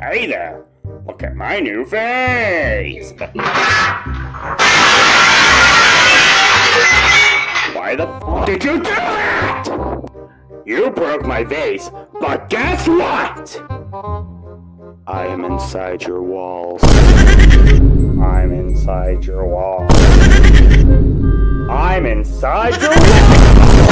Hey there! Look at my new face! Why the f did you do that? You broke my vase, but guess what? I am inside your walls. I'm inside your walls. I'm inside your walls!